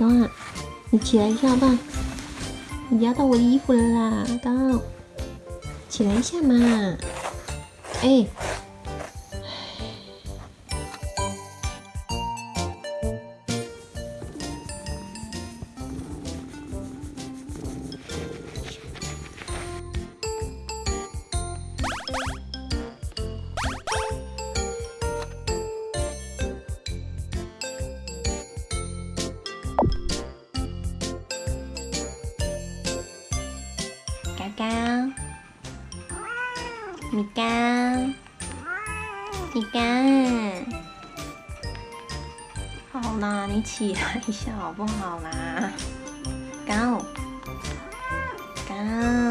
高啊，你起来一下吧，你压到我的衣服了啦，高，起来一下嘛，哎。嘎嘎，米嘎，米嘎，好啦，你起来一下好不好啦？狗，狗。